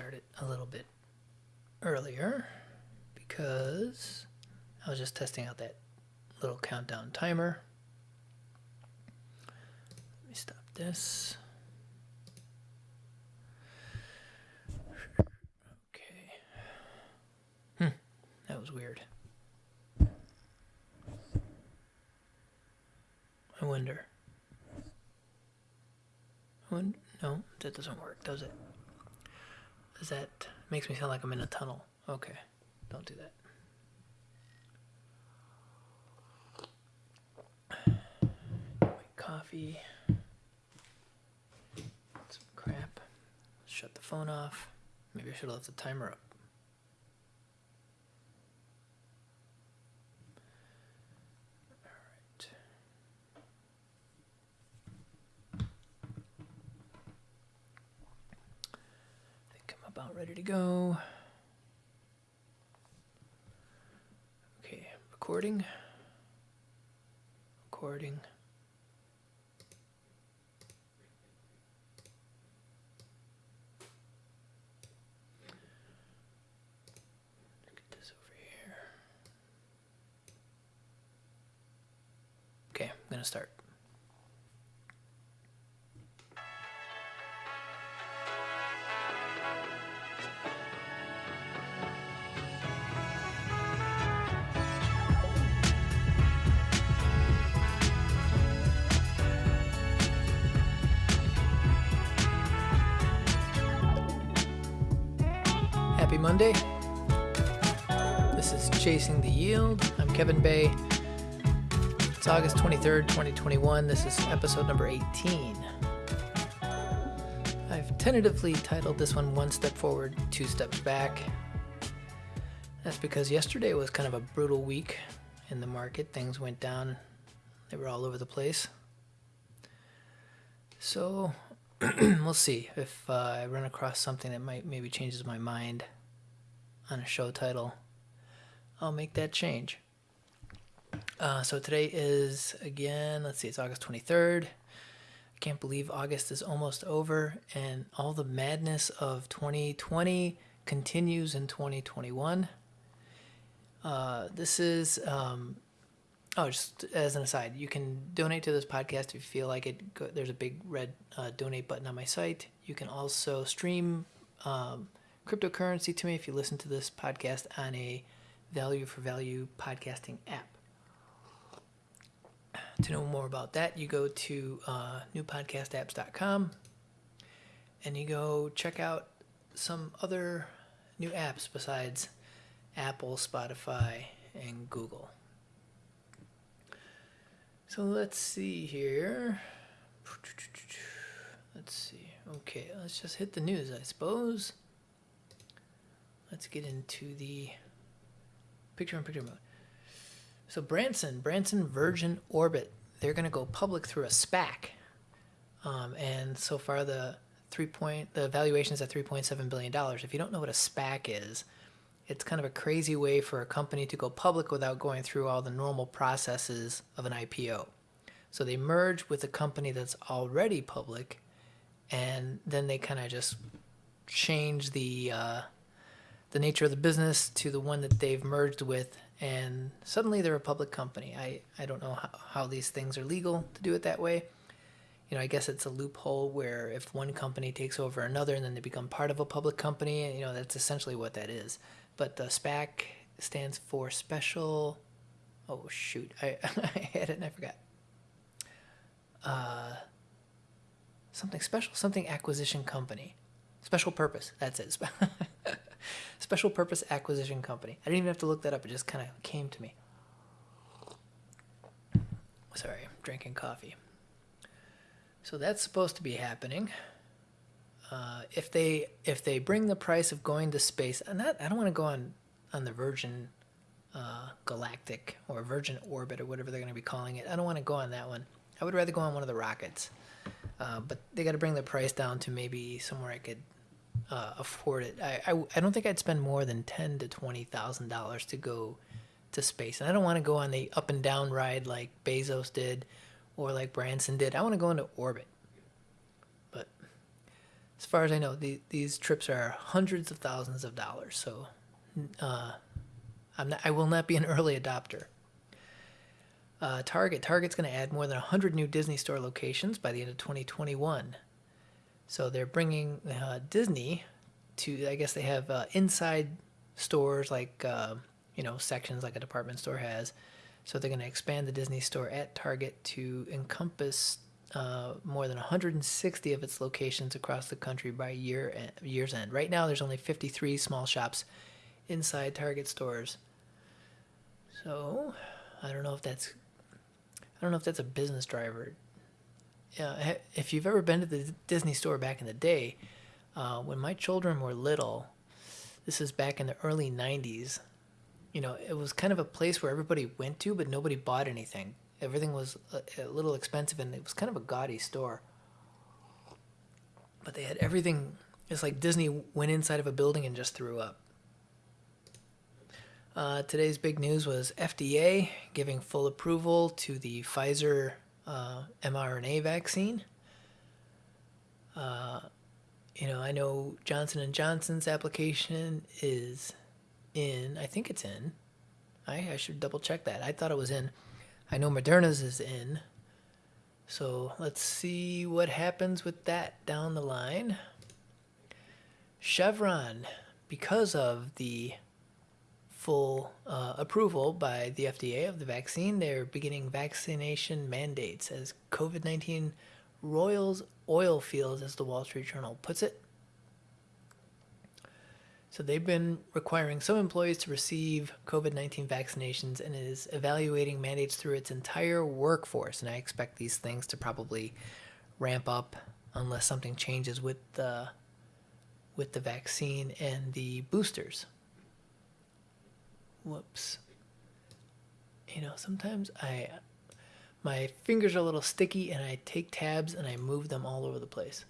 start it a little bit earlier because I was just testing out that little countdown timer. Let me stop this. Okay. Hmm, that was weird. I wonder. I wonder. No, that doesn't work, does it? Does that makes me sound like I'm in a tunnel? Okay, don't do that. My coffee. Some crap. Shut the phone off. Maybe I should have left the timer up. All right. I think I'm about ready to go. Okay, recording. Recording. Get this over here. Okay, I'm gonna start. Monday. This is Chasing the Yield. I'm Kevin Bay. It's August 23rd, 2021. This is episode number 18. I've tentatively titled this one One Step Forward, Two Steps Back. That's because yesterday was kind of a brutal week in the market. Things went down, they were all over the place. So we'll see if uh, I run across something that might maybe changes my mind on a show title. I'll make that change. Uh, so today is again, let's see, it's August 23rd. I can't believe August is almost over and all the madness of 2020 continues in 2021. Uh, this is, um, oh, just as an aside, you can donate to this podcast if you feel like it. Go, there's a big red uh, donate button on my site. You can also stream um, cryptocurrency to me if you listen to this podcast on a value for value podcasting app. To know more about that, you go to uh, newpodcastapps.com and you go check out some other new apps besides Apple, Spotify, and Google. So let's see here. Let's see. Okay, let's just hit the news, I suppose. Let's get into the picture in picture mode. So Branson, Branson Virgin Orbit, they're going to go public through a SPAC, um, and so far the three point the valuation is at three point seven billion dollars. If you don't know what a SPAC is, it's kind of a crazy way for a company to go public without going through all the normal processes of an IPO. So they merge with a company that's already public, and then they kind of just change the uh, the nature of the business to the one that they've merged with, and suddenly they're a public company. I, I don't know how, how these things are legal to do it that way. You know, I guess it's a loophole where if one company takes over another and then they become part of a public company, you know, that's essentially what that is. But the SPAC stands for Special. Oh, shoot. I, I had it and I forgot. Uh, something special, something acquisition company. Special purpose. That's it. Special Purpose Acquisition Company. I didn't even have to look that up. It just kind of came to me. Sorry, I'm drinking coffee. So that's supposed to be happening. Uh, if they if they bring the price of going to space, and that I don't want to go on on the Virgin uh, Galactic or Virgin Orbit or whatever they're going to be calling it. I don't want to go on that one. I would rather go on one of the rockets. Uh, but they got to bring the price down to maybe somewhere I could uh, afford it. I, I, I don't think I'd spend more than ten to twenty thousand dollars to go to space, and I don't want to go on the up and down ride like Bezos did, or like Branson did. I want to go into orbit. But as far as I know, the, these trips are hundreds of thousands of dollars. So, uh, I'm not, I will not be an early adopter. Uh, Target. Target's going to add more than 100 new Disney Store locations by the end of 2021. So they're bringing uh, Disney to. I guess they have uh, inside stores like uh, you know sections like a department store has. So they're going to expand the Disney Store at Target to encompass uh, more than 160 of its locations across the country by year year's end. Right now, there's only 53 small shops inside Target stores. So I don't know if that's I don't know if that's a business driver. If you've ever been to the Disney store back in the day, uh, when my children were little, this is back in the early 90s, you know, it was kind of a place where everybody went to, but nobody bought anything. Everything was a, a little expensive and it was kind of a gaudy store. But they had everything. It's like Disney went inside of a building and just threw up. Uh, today's big news was FDA giving full approval to the Pfizer uh, mRNA vaccine. Uh, you know, I know Johnson and Johnson's application is in. I think it's in. I I should double check that. I thought it was in. I know Moderna's is in. So let's see what happens with that down the line. Chevron, because of the full uh, approval by the FDA of the vaccine. They're beginning vaccination mandates as COVID 19 roils oil fields, as the Wall Street Journal puts it. So they've been requiring some employees to receive COVID 19 vaccinations and is evaluating mandates through its entire workforce. And I expect these things to probably ramp up unless something changes with the, with the vaccine and the boosters whoops. You know, sometimes I, my fingers are a little sticky and I take tabs and I move them all over the place.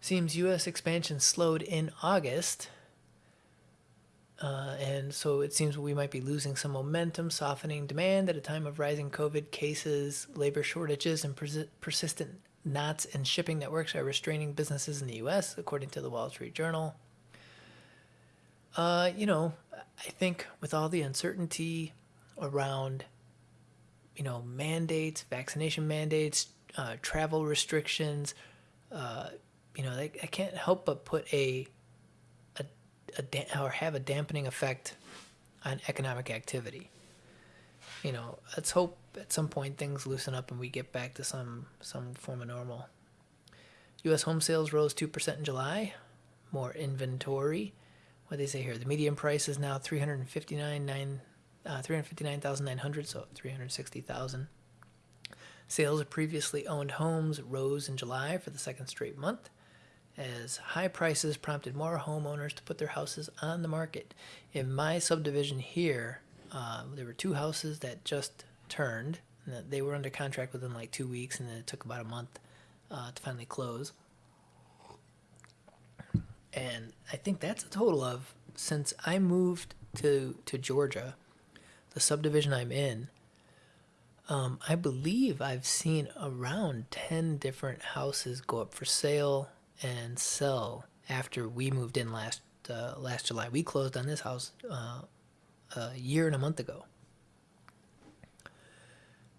Seems U.S. expansion slowed in August. Uh, and so it seems we might be losing some momentum, softening demand at a time of rising COVID cases, labor shortages, and pers- persistent knots in shipping networks are restraining businesses in the U.S., according to the Wall Street Journal. Uh, you know, I think with all the uncertainty around, you know, mandates, vaccination mandates, uh, travel restrictions, uh, you know, I can't help but put a, a, a da- or have a dampening effect on economic activity. You know, let's hope at some point things loosen up and we get back to some some form of normal. U.S. home sales rose two percent in July. More inventory what they say here. The median price is now 359 nine, uh, 359,900, so 360,000. Sales of previously owned homes rose in July for the second straight month as high prices prompted more homeowners to put their houses on the market. In my subdivision here, uh, there were two houses that just turned. They were under contract within like two weeks, and then it took about a month uh, to finally close and I think that's a total of since I moved to to Georgia, the subdivision I'm in. Um, I believe I've seen around ten different houses go up for sale and sell after we moved in last uh, last July. We closed on this house uh, a year and a month ago.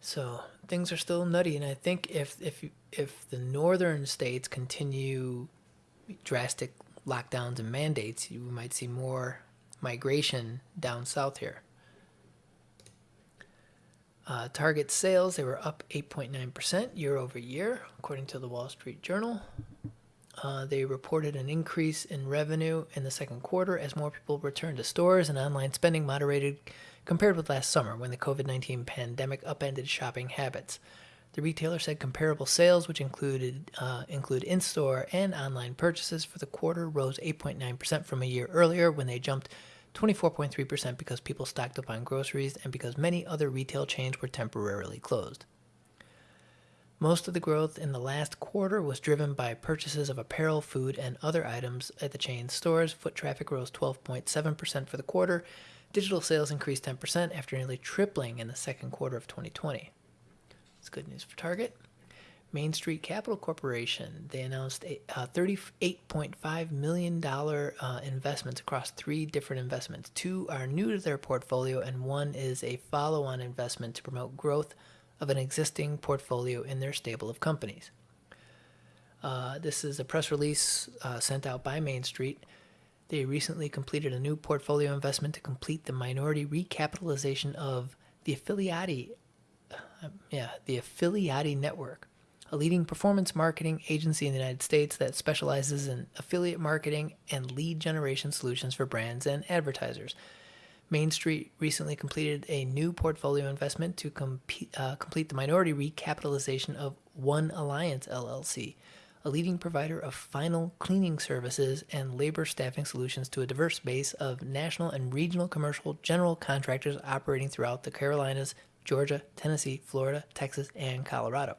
So things are still nutty, and I think if if if the northern states continue drastic lockdowns and mandates, you might see more migration down south here. Uh, Target sales, they were up 8.9% year over year, according to the Wall Street Journal. Uh, they reported an increase in revenue in the second quarter as more people returned to stores and online spending moderated compared with last summer when the COVID 19 pandemic upended shopping habits. The retailer said comparable sales, which included uh, include in-store and online purchases for the quarter, rose 8.9% from a year earlier when they jumped 24.3% because people stocked up on groceries and because many other retail chains were temporarily closed. Most of the growth in the last quarter was driven by purchases of apparel, food, and other items at the chain's stores. Foot traffic rose 12.7% for the quarter. Digital sales increased 10% after nearly tripling in the second quarter of 2020. It's good news for Target. Main Street Capital Corporation. They announced a, uh, $38.5 million uh, investments across three different investments. Two are new to their portfolio, and one is a follow on investment to promote growth of an existing portfolio in their stable of companies. Uh, this is a press release uh, sent out by Main Street. They recently completed a new portfolio investment to complete the minority recapitalization of the Affiliati, yeah, the Affiliati Network, a leading performance marketing agency in the United States that specializes in affiliate marketing and lead generation solutions for brands and advertisers. Main Street recently completed a new portfolio investment to uh, complete the minority recapitalization of One Alliance LLC, a leading provider of final cleaning services and labor staffing solutions to a diverse base of national and regional commercial general contractors operating throughout the Carolinas, Georgia, Tennessee, Florida, Texas, and Colorado.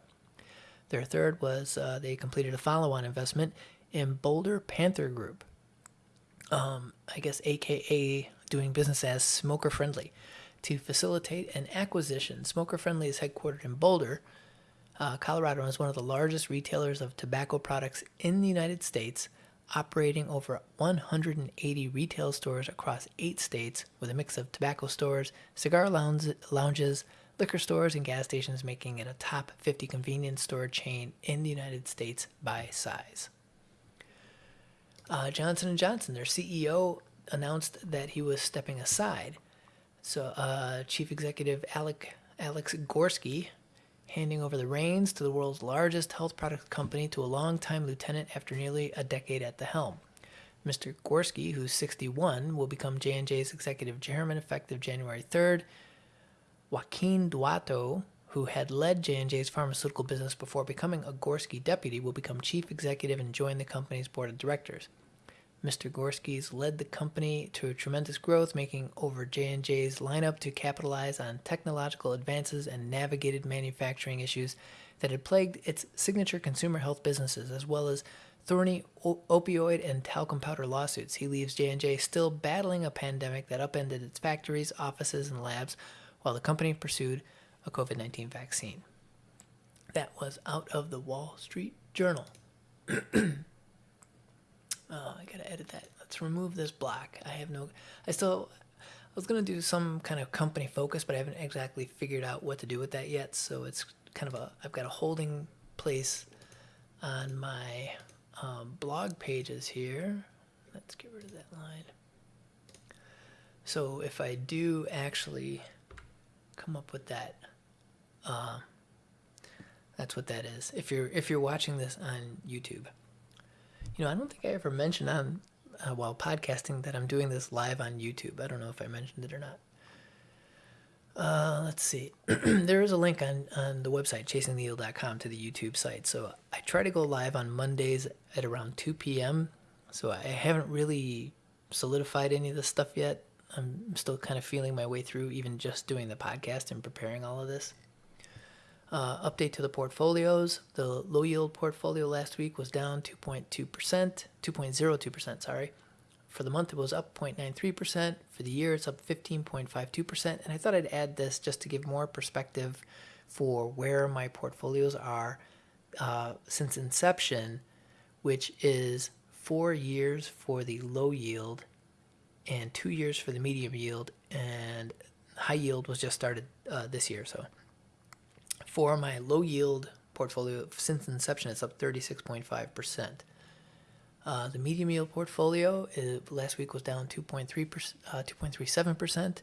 Their third was uh, they completed a follow on investment in Bolder Panther Group, um, I guess, AKA doing business as Smoker Friendly, to facilitate an acquisition. Smoker Friendly is headquartered in Boulder, uh, Colorado, and is one of the largest retailers of tobacco products in the United States, operating over 180 retail stores across eight states with a mix of tobacco stores, cigar lounge, lounges, liquor stores and gas stations, making it a top 50 convenience store chain in the United States by size. Uh, Johnson & Johnson, their CEO, announced that he was stepping aside. So, uh, Chief Executive Alec, Alex Gorsky handing over the reins to the world's largest health product company to a longtime lieutenant after nearly a decade at the helm. Mr. Gorsky, who's 61, will become J&J's executive chairman effective January 3rd. Joaquin Duato, who had led J&J's pharmaceutical business before becoming a Gorsky deputy, will become chief executive and join the company's board of directors. Mr. Gorsky's led the company to tremendous growth, making over J&J's lineup to capitalize on technological advances and navigated manufacturing issues that had plagued its signature consumer health businesses, as well as thorny opioid and talcum powder lawsuits. He leaves J&J still battling a pandemic that upended its factories, offices, and labs, while the company pursued a COVID 19 vaccine. That was out of the Wall Street Journal. oh, I gotta edit that. Let's remove this block. I have no. I still. I was gonna do some kind of company focus, but I haven't exactly figured out what to do with that yet. So it's kind of a. I've got a holding place on my um, blog pages here. Let's get rid of that line. So if I do actually come up with that. Uh, that's what that is. If you're if you're watching this on YouTube, you know I don't think I ever mentioned on uh, while podcasting that I'm doing this live on YouTube. I don't know if I mentioned it or not. Uh, let's see. there is a link on, on the website, chasingtheyield.com, to the YouTube site. So I try to go live on Mondays at around 2 p.m. So I haven't really solidified any of this stuff yet. I'm still kind of feeling my way through even just doing the podcast and preparing all of this. Uh, update to the portfolios. The low yield portfolio last week was down 2.2%, 2.02%, sorry. For the month, it was up 0.93%. For the year, it's up 15.52%. And I thought I'd add this just to give more perspective for where my portfolios are uh, since inception, which is four years for the low yield and two years for the medium yield, and high yield was just started uh, this year. So for my low yield portfolio, since inception, it's up 36.5%. Uh, the medium yield portfolio is, last week was down 2.3 uh, 2.37%.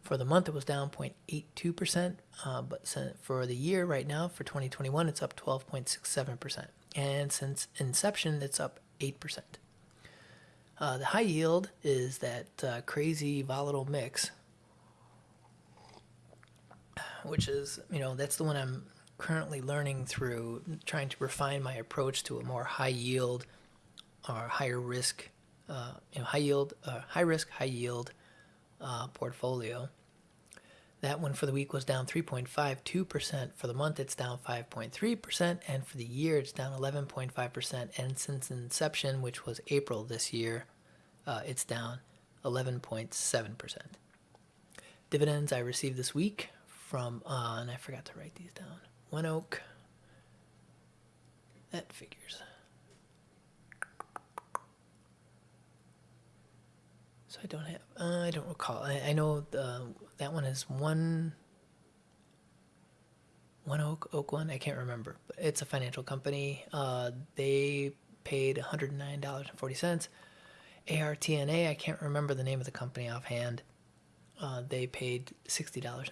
For the month, it was down 0.82%. Uh, but for the year right now, for 2021, it's up 12.67%. And since inception, it's up 8%. Uh, the high yield is that uh, crazy volatile mix, which is, you know, that's the one I'm currently learning through, trying to refine my approach to a more high yield or higher risk, uh, you know, high yield, uh, high risk, high yield uh, portfolio. That one for the week was down 3.52%. For the month, it's down 5.3%. And for the year, it's down 11.5%. And since inception, which was April this year, uh, it's down 11.7%. Dividends I received this week from, uh, and I forgot to write these down One Oak, That figures. So I don't have. Uh, I don't recall. I, I know the that one is one. One Oak Oak one. I can't remember, but it's a financial company. Uh, they paid one hundred nine dollars and forty cents. ARTNA. I can't remember the name of the company offhand. Uh, they paid sixty dollars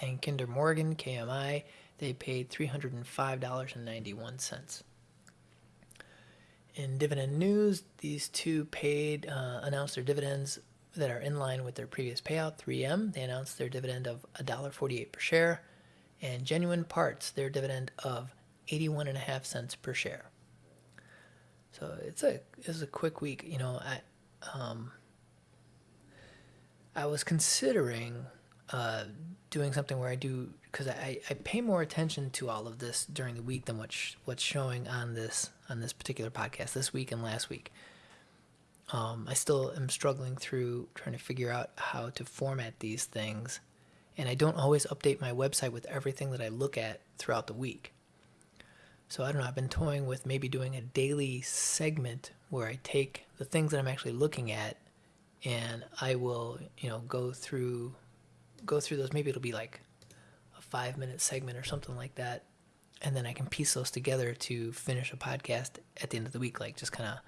and Kinder Morgan KMI they paid three hundred and five dollars and ninety one cents. In dividend news, these two paid uh, announced their dividends that are in line with their previous payout. 3M they announced their dividend of $1.48 per share, and Genuine Parts their dividend of 81 cents per share. So it's a it's a quick week. You know, I um, I was considering uh, doing something where I do because I, I pay more attention to all of this during the week than what's what's showing on this on this particular podcast this week and last week. Um, I still am struggling through trying to figure out how to format these things, and I don't always update my website with everything that I look at throughout the week. So I don't know. I've been toying with maybe doing a daily segment where I take the things that I'm actually looking at, and I will you know go through go through those. Maybe it'll be like a five minute segment or something like that. And then I can piece those together to finish a podcast at the end of the week, like just kind of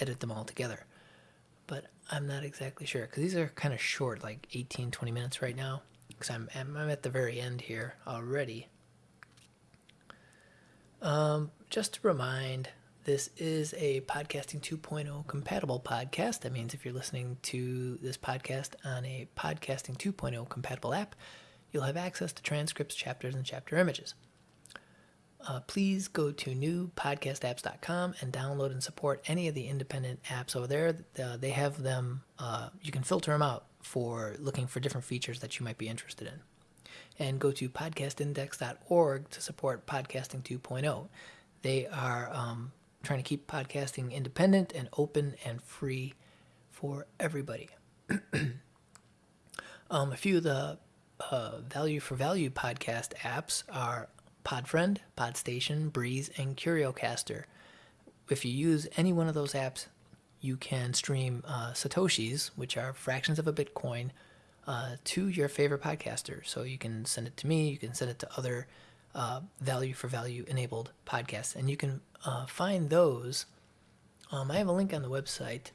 edit them all together. But I'm not exactly sure because these are kind of short, like 18, 20 minutes right now. Because I'm, I'm at the very end here already. Um, just to remind, this is a Podcasting 2.0 compatible podcast. That means if you're listening to this podcast on a Podcasting 2.0 compatible app, you'll have access to transcripts, chapters, and chapter images. Uh, please go to newpodcastapps.com and download and support any of the independent apps over there. They have them, uh, you can filter them out for looking for different features that you might be interested in. And go to podcastindex.org to support Podcasting 2.0. They are um, trying to keep podcasting independent and open and free for everybody. um, a few of the uh, value for value podcast apps are Podfriend, Podstation, Breez, and Curiocaster. If you use any one of those apps, you can stream uh, Satoshis, which are fractions of a Bitcoin, uh, to your favorite podcaster. So you can send it to me, you can send it to other uh, value for value enabled podcasts. And you can uh, find those. Um, I have a link on the website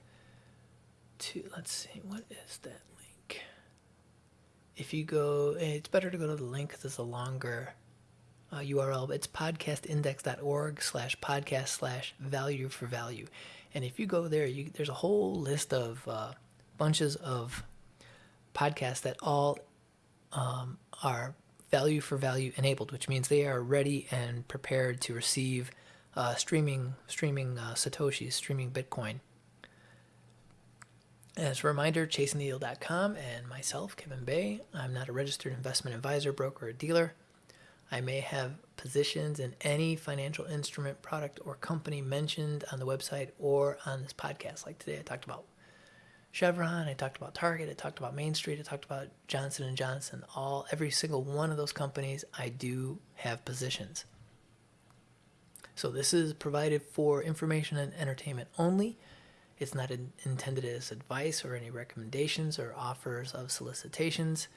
to, let's see, what is that link? If you go, it's better to go to the link because it's a longer uh, URL. It's podcastindex.org slash podcast slash value for value. And if you go there, you, there's a whole list of uh, bunches of podcasts that all um, are value for value enabled, which means they are ready and prepared to receive uh, streaming streaming uh, satoshis, streaming Bitcoin. As a reminder, chasingtheyield.com and myself, Kevin Bay. I'm not a registered investment advisor, broker, or dealer. I may have positions in any financial instrument, product, or company mentioned on the website or on this podcast. Like today, I talked about Chevron, I talked about Target, I talked about Main Street, I talked about Johnson and Johnson. All every single one of those companies, I do have positions. So this is provided for information and entertainment only. It's not in, intended as advice or any recommendations or offers of solicitations.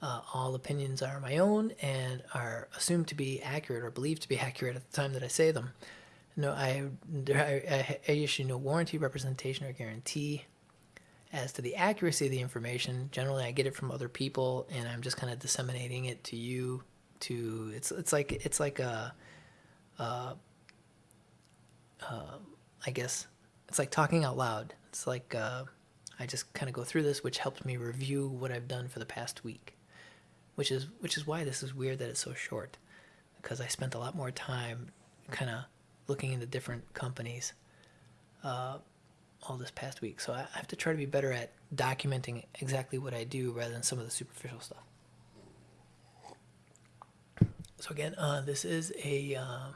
Uh, all opinions are my own and are assumed to be accurate or believed to be accurate at the time that I say them. No, I, I, I issue no warranty, representation, or guarantee as to the accuracy of the information. Generally, I get it from other people, and I'm just kind of disseminating it to you. To it's it's like it's like a, uh, uh, I guess it's like talking out loud. It's like uh, I just kind of go through this, which helps me review what I've done for the past week which is which is why this is weird that it's so short because I spent a lot more time kind of looking into different companies uh, all this past week. So I have to try to be better at documenting exactly what I do rather than some of the superficial stuff. So again, uh, this is a. am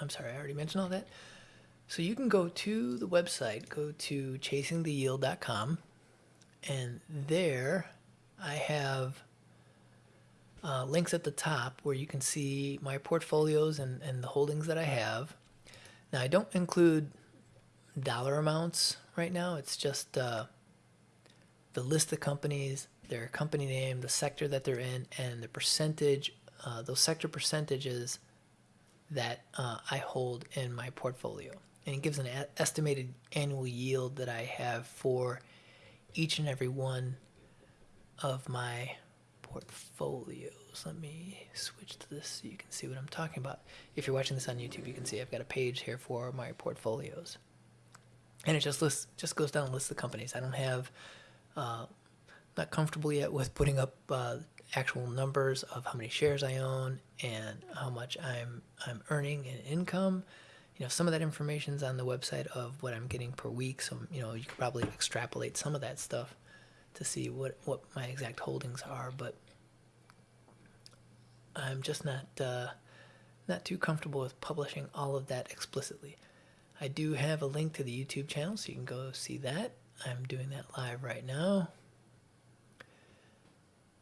uh, sorry, I already mentioned all that. So you can go to the website, go to chasingtheyield.com, and there I have uh, links at the top where you can see my portfolios and, and the holdings that I have. Now, I don't include dollar amounts right now, it's just uh, the list of companies, their company name, the sector that they're in, and the percentage, uh, those sector percentages that uh, I hold in my portfolio. And it gives an estimated annual yield that I have for each and every one of my portfolios. Let me switch to this so you can see what I'm talking about. If you're watching this on YouTube, you can see I've got a page here for my portfolios. And it just lists, just goes down and lists the companies. I don't have, uh, not comfortable yet with putting up uh, actual numbers of how many shares I own and how much I'm I'm earning in income. You know, some of that information's on the website of what I'm getting per week. So you know, you could probably extrapolate some of that stuff to see what what my exact holdings are. But I'm just not uh, not too comfortable with publishing all of that explicitly. I do have a link to the YouTube channel, so you can go see that. I'm doing that live right now.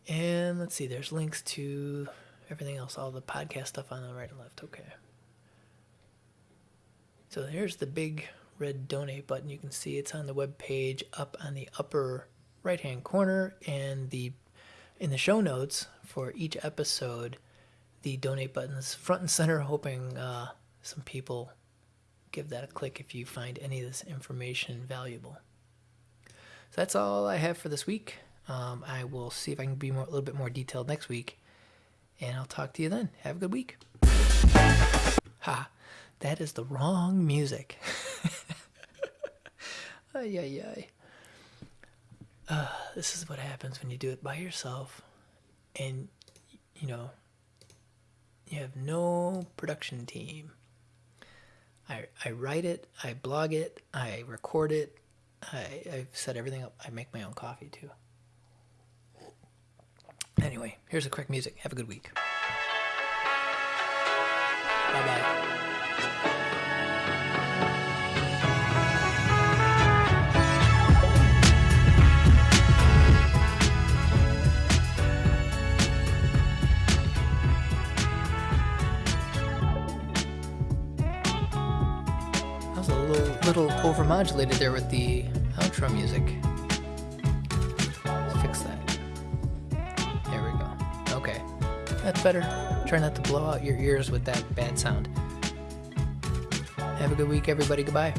And let's see, there's links to everything else, all the podcast stuff on the right and left. Okay. So here's the big red donate button. You can see it's on the web page up on the upper right hand corner and the in the show notes for each episode the donate buttons front and center hoping uh, some people give that a click if you find any of this information valuable so that's all i have for this week um, I will see if I can be more, a little bit more detailed next week. And I'll talk to you then. Have a good week. Ha, that is the wrong music. ay, ay, ay. Uh, this is what happens when you do it by yourself and, you know, you have no production team. I, I write it, I blog it, I record it, I, I've set everything up. I make my own coffee too. Anyway, here's the quick music. Have a good week. Bye bye. Overmodulated there with the outro music. Let's fix that. There we go. Okay. That's better. Try not to blow out your ears with that bad sound. Have a good week, everybody. Goodbye.